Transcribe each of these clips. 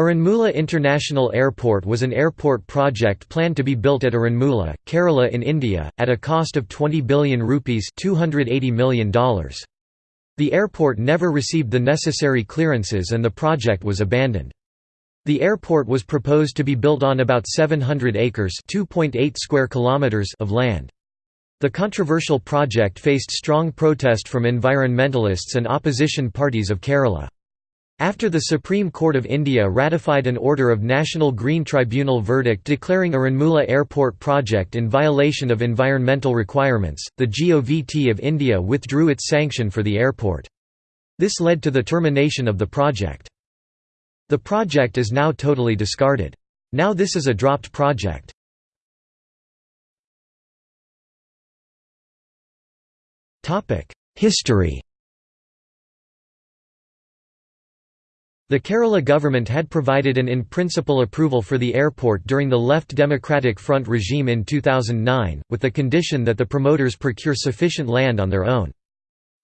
Aranmula International Airport was an airport project planned to be built at Aranmula, Kerala in India, at a cost of 20 billion rupees $280 million. The airport never received the necessary clearances and the project was abandoned. The airport was proposed to be built on about 700 acres square kilometers of land. The controversial project faced strong protest from environmentalists and opposition parties of Kerala. After the Supreme Court of India ratified an order of National Green Tribunal verdict declaring Aranmula Airport project in violation of environmental requirements, the GOVT of India withdrew its sanction for the airport. This led to the termination of the project. The project is now totally discarded. Now this is a dropped project. History The Kerala government had provided an in-principle approval for the airport during the Left Democratic Front regime in 2009, with the condition that the promoters procure sufficient land on their own.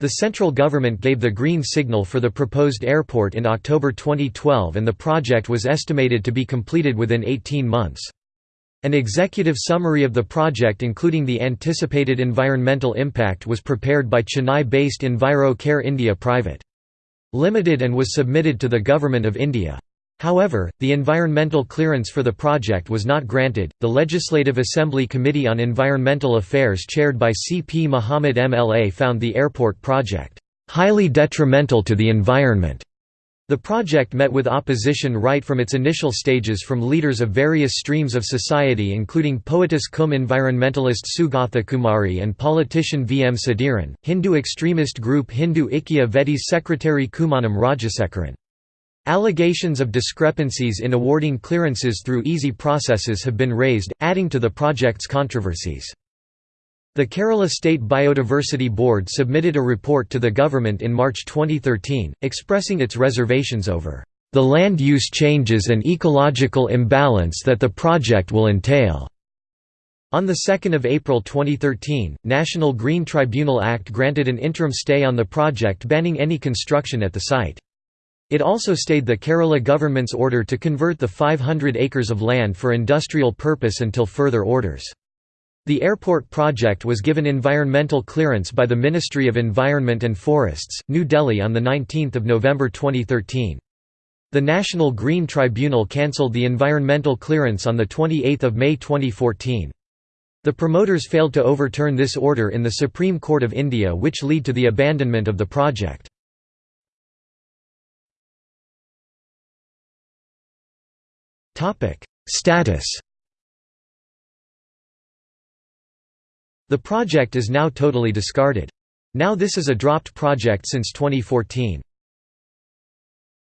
The central government gave the green signal for the proposed airport in October 2012 and the project was estimated to be completed within 18 months. An executive summary of the project including the anticipated environmental impact was prepared by Chennai-based Enviro Care India Private. Limited and was submitted to the Government of India. However, the environmental clearance for the project was not granted. The Legislative Assembly Committee on Environmental Affairs, chaired by C. P. Muhammad MLA, found the airport project highly detrimental to the environment the project met with opposition right from its initial stages from leaders of various streams of society including poetess cum environmentalist Sugatha Kumari and politician V. M. Sudhiran, Hindu extremist group Hindu Ikya Vedi's secretary Kumanam Rajasekaran. Allegations of discrepancies in awarding clearances through easy processes have been raised, adding to the project's controversies. The Kerala State Biodiversity Board submitted a report to the government in March 2013, expressing its reservations over the land use changes and ecological imbalance that the project will entail. On 2 April 2013, National Green Tribunal Act granted an interim stay on the project banning any construction at the site. It also stayed the Kerala government's order to convert the 500 acres of land for industrial purpose until further orders. The airport project was given environmental clearance by the Ministry of Environment and Forests, New Delhi on 19 November 2013. The National Green Tribunal cancelled the environmental clearance on 28 May 2014. The promoters failed to overturn this order in the Supreme Court of India which lead to the abandonment of the project. Status The project is now totally discarded. Now this is a dropped project since 2014.